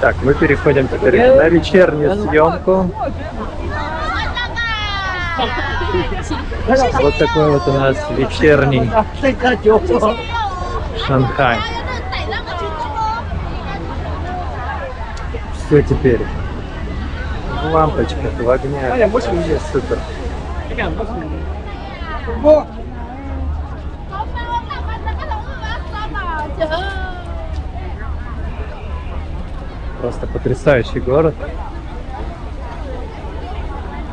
Так, мы переходим теперь на вечернюю съемку. Вот такой вот у нас вечерний Шанхай. Все теперь в лампочках, в огнях. Супер. Просто потрясающий город.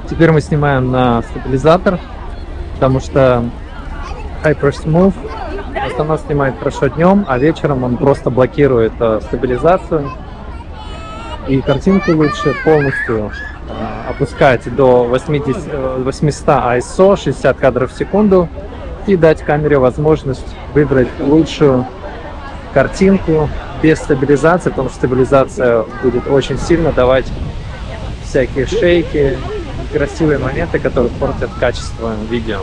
Теперь мы снимаем на стабилизатор, потому что Hypersmooth в основном снимает хорошо днем, а вечером он просто блокирует э, стабилизацию. И картинку лучше полностью э, опускать до 80, э, 800 ISO, 60 кадров в секунду, и дать камере возможность выбрать лучшую картинку без стабилизации, потому что стабилизация будет очень сильно давать всякие шейки, красивые моменты, которые портят качество видео.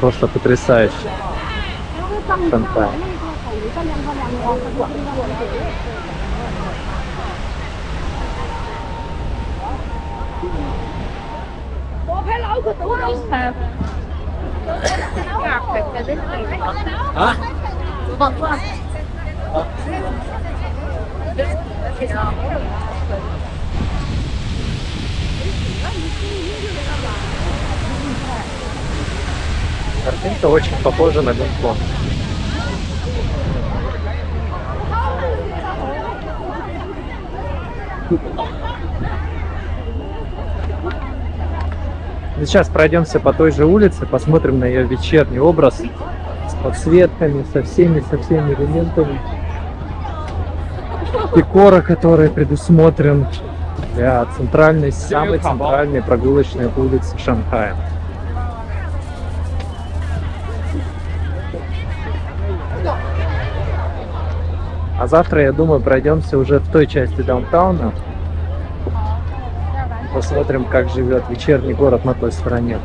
Просто потрясающе. Шанхай. Hả? Картинка очень похожа на Гонконг. Сейчас пройдемся по той же улице, посмотрим на ее вечерний образ с подсветками, со всеми, со всеми элементами декора, который предусмотрен для центральной, самой центральной прогулочной улицы Шанхая. А завтра, я думаю, пройдемся уже в той части даунтауна. Посмотрим, как живет вечерний город на той стороне.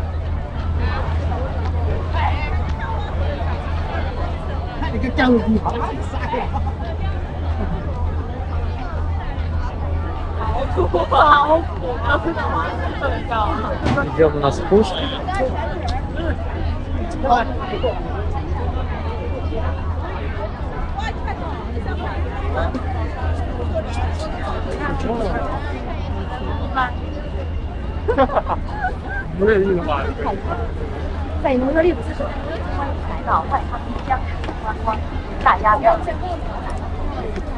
Идем на спуск. 不是那个吧？在农村里不是说欢迎来到外滩江市观光，大家不要错过。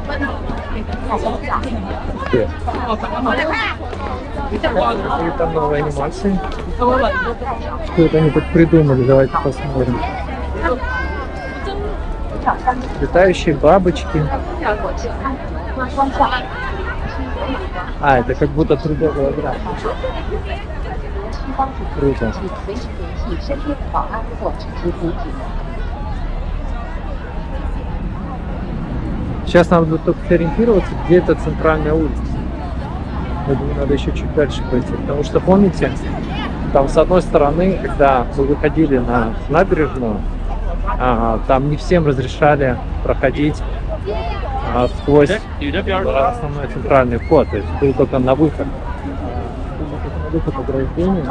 大家下。 Где? И там новые анимации. Что это они тут придумали? Давайте посмотрим. Летающие бабочки. А, это как будто 3D. Круто. Сейчас нам надо только ориентироваться, где это центральная улица. Я думаю, надо еще чуть дальше пойти. Потому что, помните, там с одной стороны, когда мы выходили на набережную, а, там не всем разрешали проходить а сквозь основной центральный вход. То есть ты только на выход. Выход ограждения.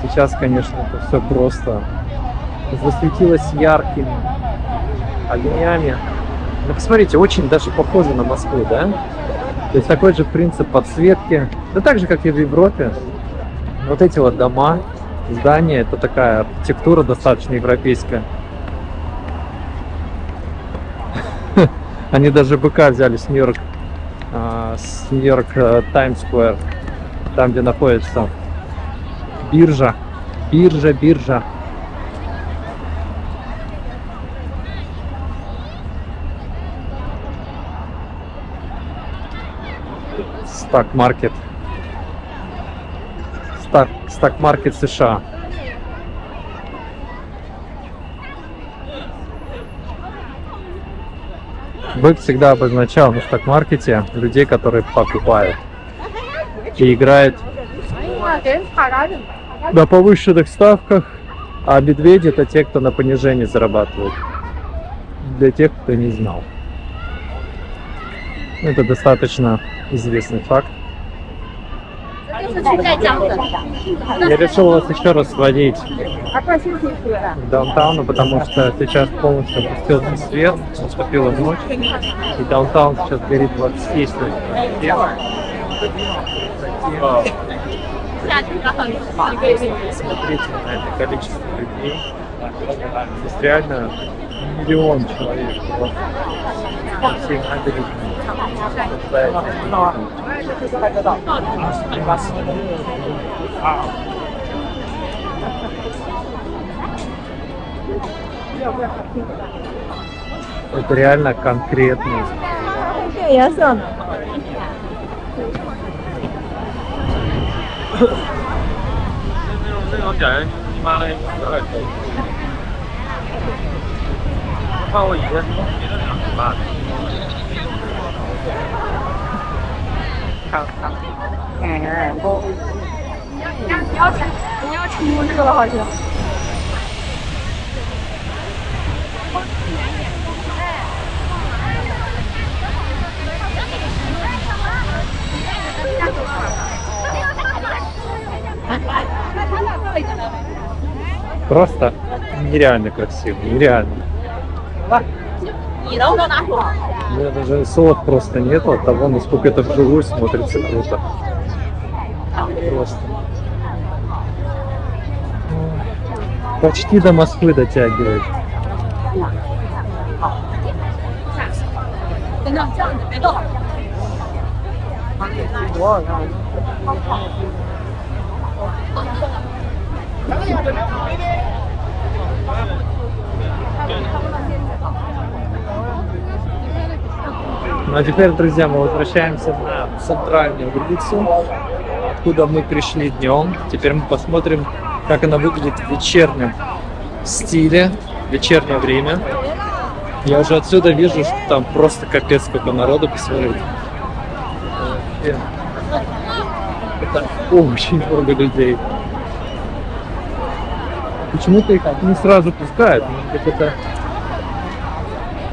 Сейчас, конечно, это все просто засветилось яркими огнями. Ну, посмотрите, очень даже похоже на Москву, да? То есть такой же принцип подсветки. Да так же, как и в Европе. Вот эти вот дома, здания, это такая архитектура достаточно европейская. Они даже быка взяли с Нью-Йорк, а, с Нью-Йорк Таймс Сквер, там, где находится биржа. Биржа, биржа. Стак стар, стак-маркет США. Бык всегда обозначал на стакмаркете людей, которые покупают и играют на повышенных ставках, а медведи это те, кто на понижении зарабатывает. Для тех, кто не знал. Это достаточно известный факт. Я решил вас еще раз сводить в даунтауну, потому что сейчас полностью опустился свет, наступила ночь, и даунтаун сейчас горит во всей своей Смотрите на это количество людей. Здесь реально миллион человек. Всем надо набережные. Это реально конкретный 变颜色呢？ 那种讲 人你妈的有点多。看我以前别的两十八的。看看。哎，不。你要你要你要出这个了，好像。 Просто нереально красиво, нереально. меня даже слов просто нету от того, насколько это вживую смотрится круто. Просто. Почти до Москвы дотягивает. Wow. А теперь, друзья, мы возвращаемся на центральную улицу, откуда мы пришли днем. Теперь мы посмотрим, как она выглядит в вечернем стиле, в вечернее время. Я уже отсюда вижу, что там просто капец сколько народу, посмотрите. Это очень много людей. Почему-то их не сразу пускают. Может быть, это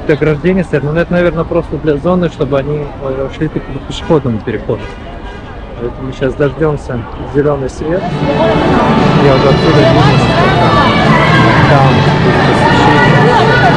ограждение стоит, но это, наверное, просто для зоны, чтобы они э, шли по пешеходному переходу. Поэтому сейчас дождемся зеленый свет. Я уже отсюда вижу, насколько там будет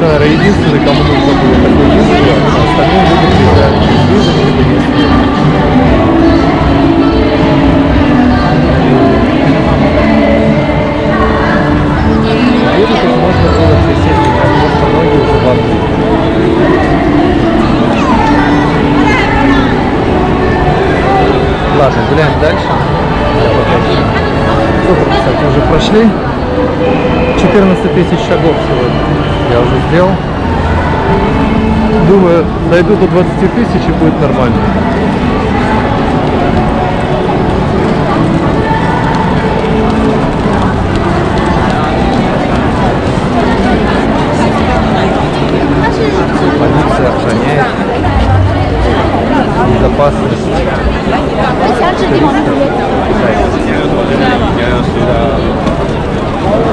что, единственный, кому нужно было вид, а остальные люди Визу тут можно было присесть, потому что ноги уже. Ладно, гуляем дальше. Сколько, кстати, уже прошли? 14 тысяч шагов сегодня я уже сделал. Думаю, дойду до 20 тысяч и будет нормально. Полиция охраняет безопасность.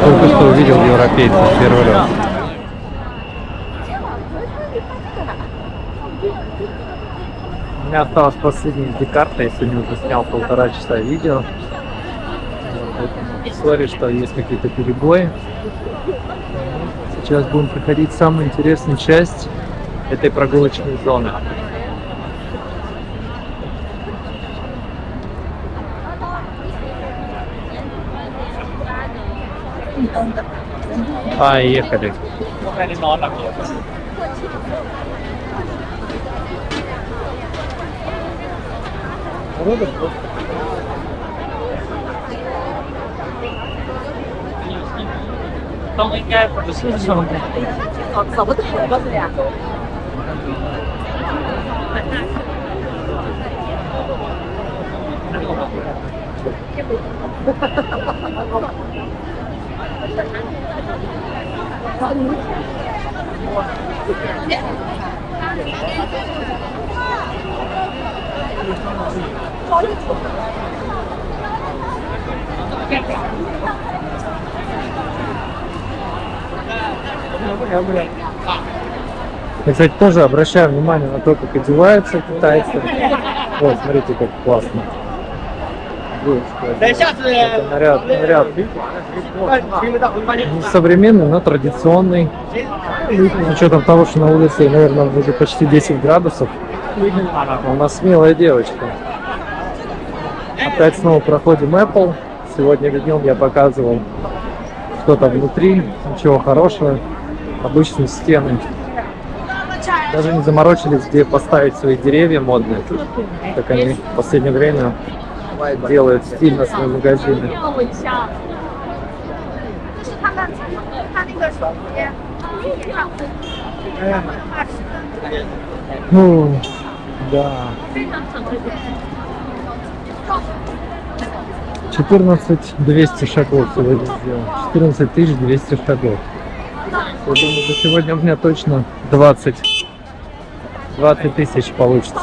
Только что увидел европейцев первый раз. Меня осталась последняя SD-карта, я сегодня уже снял полтора часа видео. Сори, что есть какие-то перебои. Сейчас будем проходить самую интересную часть этой прогулочной зоны. Поехали. Không, Really cool. Don't get for the season. On some of the Yeah. Я, кстати, тоже обращаю внимание на то, как одеваются китайцы. Вот, смотрите, как классно. Девушка, это наряд, наряд не современный, но традиционный. С учетом того, что на улице, наверное, уже почти 10 градусов. У нас смелая девочка. Опять снова проходим Apple. Сегодня днем я показывал, что там внутри, ничего хорошего. Обычные стены. Даже не заморочились, где поставить свои деревья модные, как они в последнее время делают стильно свои магазины. Ну, да. 14 200 шагов сегодня сделал. 14 200 шагов. Я думаю, за сегодня у меня точно 20, 20 тысяч получится.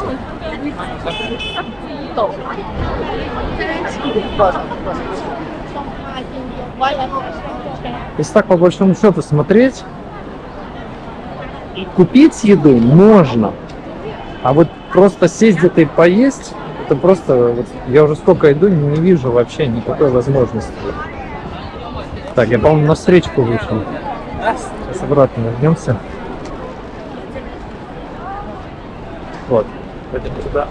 Если так по большому счету смотреть, купить еду можно, а вот просто сесть где-то и поесть, это просто, вот, я уже сколько иду, не вижу вообще никакой возможности. Так, я, по-моему, на встречку вышел. Сейчас обратно вернемся. Вот, пойдем туда.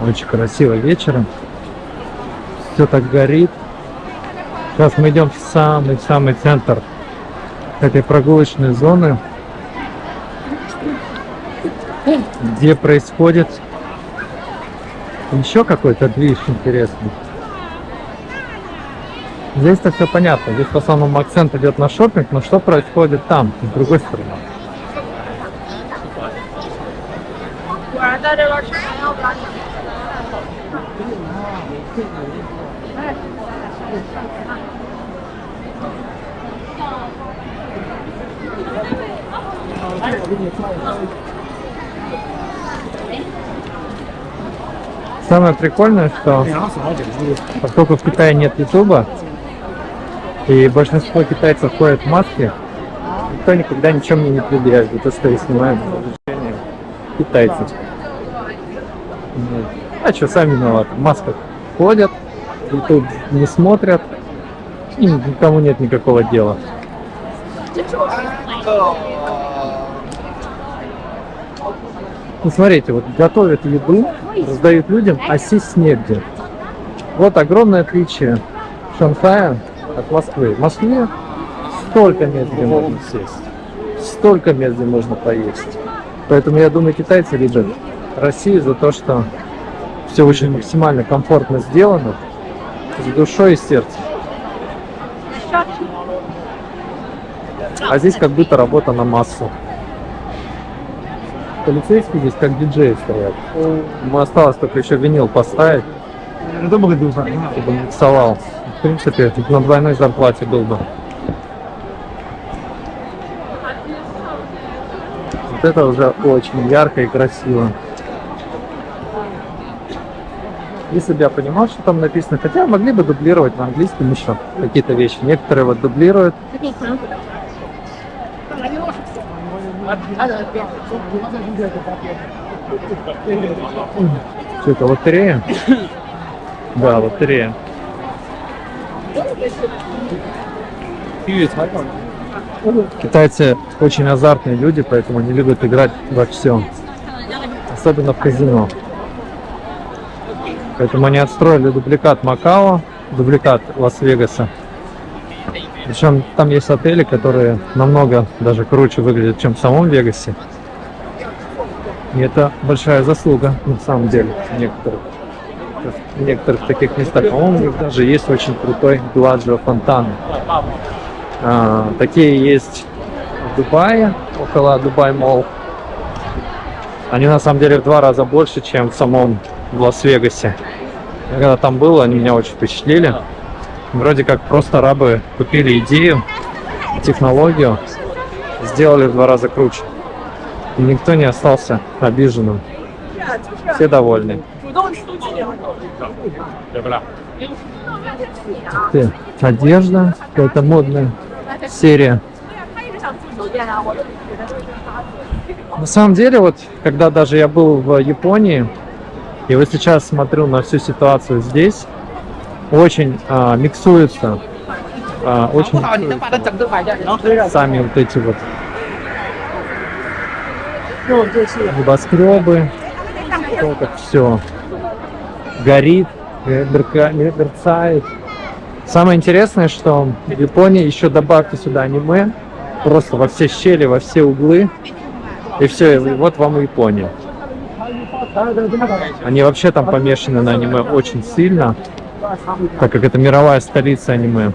Очень красиво вечером. Все так горит. Сейчас мы идем в самый-самый центр этой прогулочной зоны, где происходит еще какой-то движ интересный. Здесь-то все понятно, здесь в основном акцент идет на шопинг, но что происходит там, с другой стороны? Самое прикольное, что поскольку в Китае нет Ютуба, и большинство китайцев ходят в маске, никто никогда ничего мне не предъявит за то, что я снимаю изучение китайцев. А что, сами виноваты. В масках ходят, YouTube не смотрят, и никому нет никакого дела. Ну, смотрите, вот готовят еду, раздают людям, а сесть негде. Вот огромное отличие Шанхая от Москвы. В Москве столько мест, где можно сесть, столько мест, где можно поесть. Поэтому я думаю, китайцы любят Россию за то, что все очень максимально комфортно сделано, с душой и сердцем. А здесь как будто работа на массу. Полицейские здесь как диджеи стоят. Ему осталось только еще винил поставить, чтобы миксовал. В принципе, на двойной зарплате был бы. Вот это уже очень ярко и красиво. Если бы я понимал, что там написано, хотя могли бы дублировать на английском еще какие-то вещи. Некоторые вот дублируют. Что это, лотерея? Да, лотерея. Китайцы очень азартные люди, поэтому они любят играть во все. Особенно в казино. Поэтому они отстроили дубликат Макао, дубликат Лас-Вегаса. Причем там есть отели, которые намного даже круче выглядят, чем в самом Вегасе. И это большая заслуга на самом деле некоторых. В некоторых таких местах, по-моему, даже есть очень крутой Белладжо фонтан. А, такие есть в Дубае, около Дубай Молл. Они на самом деле в два раза больше, чем в самом Лас-Вегасе. Когда там был, они меня очень впечатлили. Вроде как просто арабы купили идею, технологию, сделали в два раза круче. И никто не остался обиженным. Все довольны. Ты, одежда, какая-то модная серия. На самом деле, вот, когда даже я был в Японии, и вот сейчас смотрю на всю ситуацию здесь, очень а, миксуются, а, очень миксуются сами вот эти вот небоскребы, то как все горит, э, мерка- мерцает. Самое интересное, что в Японии еще добавьте сюда аниме, просто во все щели, во все углы, и все, и вот вам и Япония. Они вообще там помешаны на аниме очень сильно, так как это мировая столица аниме.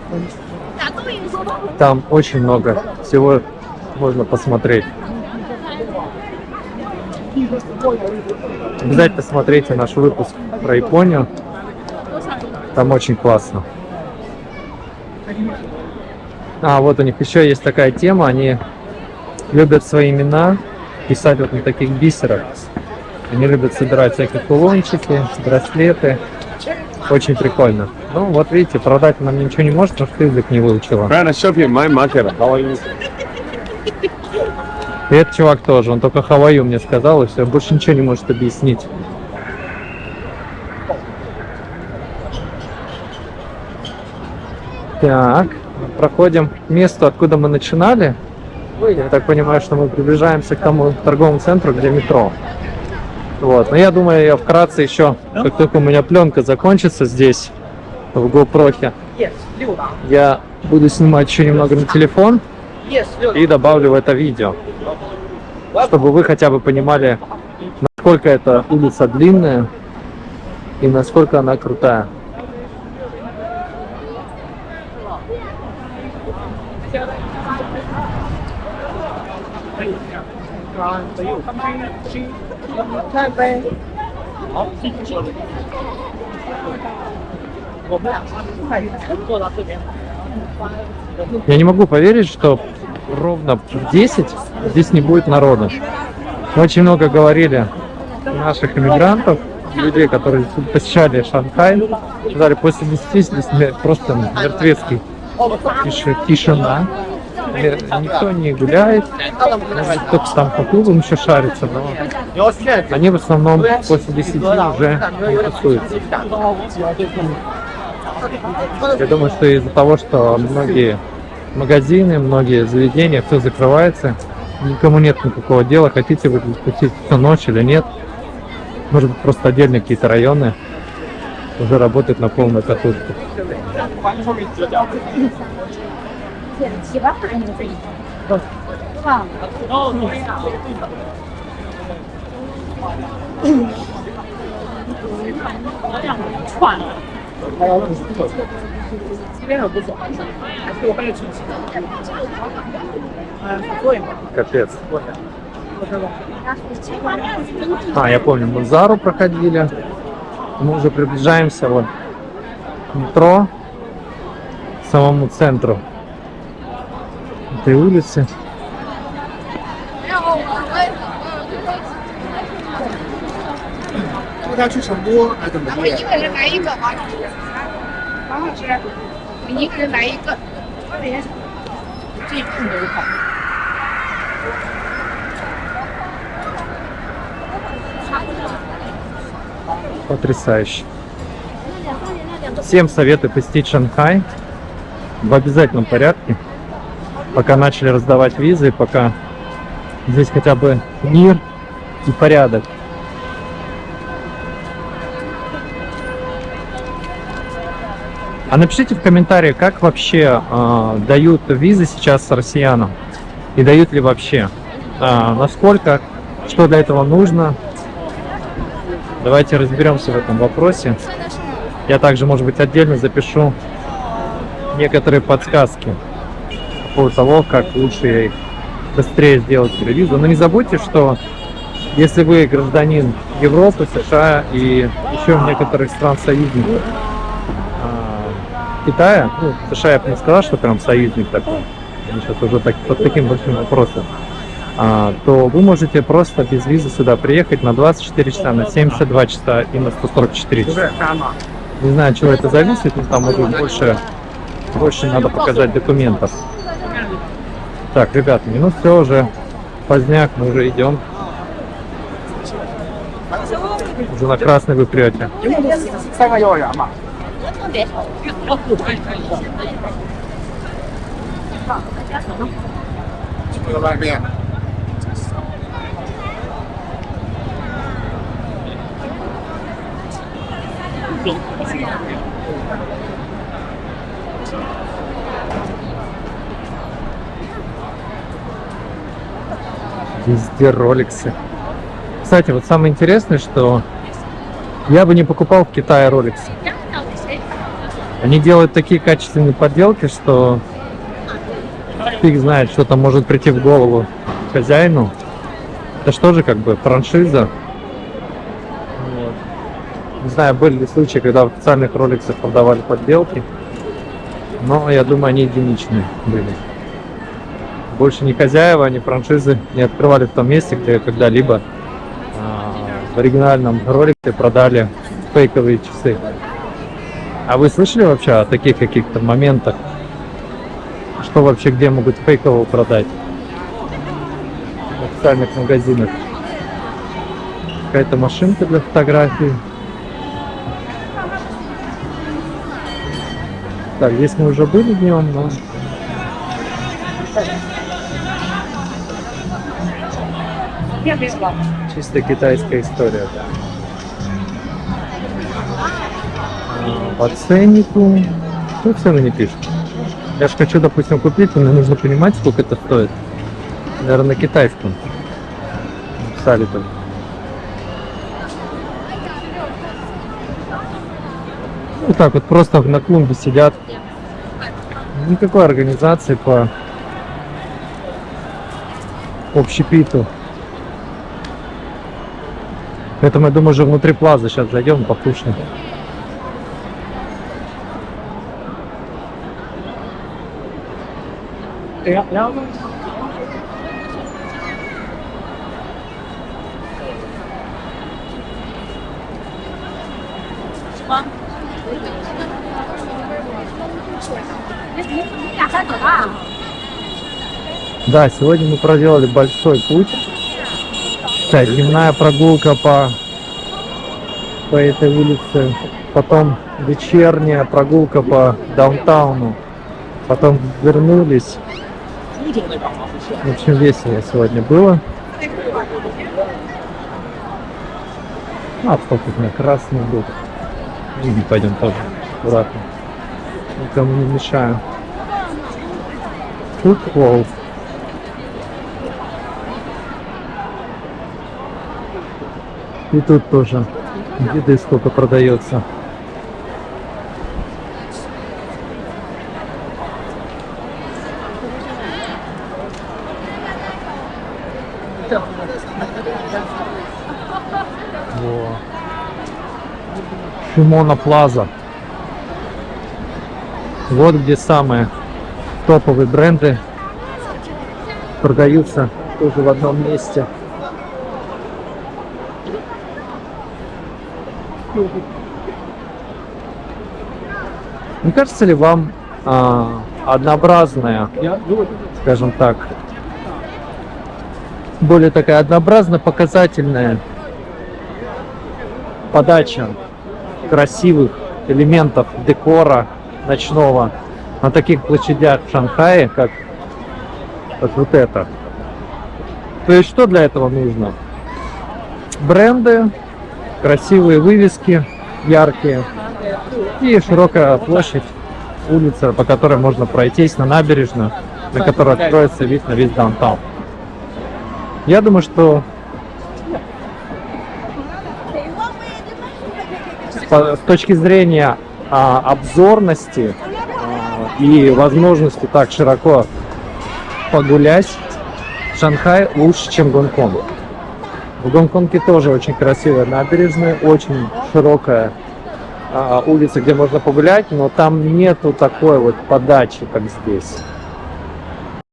Там очень много всего можно посмотреть. Обязательно смотрите наш выпуск про Японию. Там очень классно. А, вот у них еще есть такая тема, они любят свои имена писать вот на таких бисерах. Они любят собирать всякие кулончики, браслеты. Очень прикольно. Ну, вот видите, продать она мне ничего не может, потому что язык не выучила. To shop you my market. И этот чувак тоже, он только Хаваю мне сказал, и все, больше ничего не может объяснить. Так, проходим к месту, откуда мы начинали. Я так понимаю, что мы приближаемся к тому торговому центру, где метро. Вот, но я думаю, я вкратце еще, как только у меня пленка закончится здесь, в GoPro, я буду снимать еще немного на телефон и добавлю в это видео, чтобы вы хотя бы понимали, насколько эта улица длинная и насколько она крутая. Я не могу поверить, что ровно в 10 здесь не будет народа. Очень много говорили наших иммигрантов, людей, которые посещали Шанхай, сказали, после 10 здесь просто мертвецкий тише- тишина. Никто не гуляет, кто-то там по клубам еще шарится, но они в основном после 10 уже не тусуются. Я думаю, что из-за того, что многие магазины, многие заведения, все закрывается, никому нет никакого дела, хотите вы пустить всю ночь или нет. Может быть, просто отдельно какие-то районы уже работают на полную катушку. Wow. Капец. А, я помню, мы Зару проходили. Мы уже приближаемся вот метро, к самому центру этой улицы. 咱们一个人来一个王王老师，我一个人来一个。这一碰都是好。 Потрясающе. Всем советую посетить Шанхай в обязательном порядке. Пока начали раздавать визы, пока здесь хотя бы мир и порядок. А напишите в комментариях, как вообще э, дают визы сейчас россиянам и дают ли вообще, А, насколько, что для этого нужно, Давайте разберемся в этом вопросе. Я также, может быть, отдельно запишу некоторые подсказки по поводу того, как лучше быстрее сделать телевизор. Но не забудьте, что если вы гражданин Европы, США и еще некоторых стран союзников Китая, ну, США я бы не сказал, что прям союзник такой, сейчас уже так, под таким большим вопросом, а, то вы можете просто без визы сюда приехать на 24 часа, на 72 часа и на 144 часа. Не знаю, от чего это зависит, но там уже больше, больше надо показать документов. Так, ребят, минут все уже поздняк, мы уже идем. Уже на красный вы прете. 三个幼儿园嘛。特别丑。 这个外面。 Везде роликсы. Кстати, вот самое интересное, что я бы не покупал в Китае роликсы. Они делают такие качественные подделки, что фиг знает, что там может прийти в голову хозяину. Это что же как бы франшиза. Не знаю, были ли случаи, когда в официальных роликсах продавали подделки. Но я думаю, они единичные были. Больше ни хозяева, ни франшизы не открывали в том месте, где когда-либо а, в оригинальном ролике продали фейковые часы. А вы слышали вообще о таких каких-то моментах? Что вообще где могут фейково продать? В официальных магазинах. Какая-то машинка для фотографий. Так, здесь мы уже были днем, но... Чисто китайская история, да. По ценнику. Что цены не пишут? Я же хочу, допустим, купить, но мне нужно понимать, сколько это стоит. Наверное, на китайском. Написали там. Вот так вот просто на клумбе сидят. Никакой организации по общепиту. Поэтому я думаю, уже внутри плаза сейчас зайдем, покушаем. Да, сегодня мы проделали большой путь. Так, дневная прогулка по, по этой улице. Потом вечерняя прогулка по даунтауну. Потом вернулись. В общем, весело сегодня было. А, у меня красный был. И пойдем тоже аккуратно. Никому не мешаю. Футбол. И тут тоже еды сколько продается. Во. Шимона Плаза. Вот где самые топовые бренды продаются тоже в одном месте. Не кажется ли вам а, однообразная, скажем так, более такая однообразно показательная подача красивых элементов декора ночного на таких площадях в Шанхае, как вот, вот это. То есть что для этого нужно? Бренды, красивые вывески, яркие и широкая площадь, улица, по которой можно пройтись на набережную, на которой откроется вид на весь даунтаун. Я думаю, что с точки зрения а, обзорности а, и возможности так широко погулять, Шанхай лучше, чем Гонконг. В Гонконге тоже очень красивая набережная, очень широкая а, улица, где можно погулять, но там нету такой вот подачи, как здесь.